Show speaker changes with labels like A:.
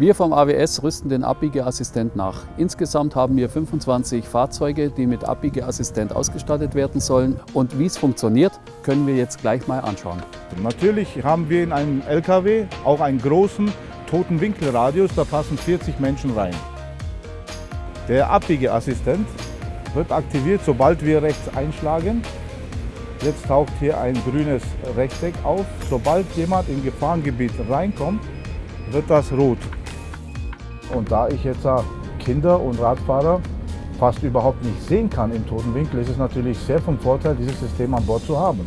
A: Wir vom AWS rüsten den Abbiegeassistent nach. Insgesamt haben wir 25 Fahrzeuge, die mit Abbiegeassistent ausgestattet werden sollen. Und wie es funktioniert, können wir jetzt gleich mal anschauen.
B: Natürlich haben wir in einem LKW auch einen großen toten Winkelradius, da passen 40 Menschen rein. Der Abbiegeassistent wird aktiviert, sobald wir rechts einschlagen. Jetzt taucht hier ein grünes Rechteck auf. Sobald jemand im Gefahrengebiet reinkommt, wird das rot. Und da ich jetzt Kinder und Radfahrer fast überhaupt nicht sehen kann im toten Winkel, ist es natürlich sehr vom Vorteil, dieses System an Bord zu haben.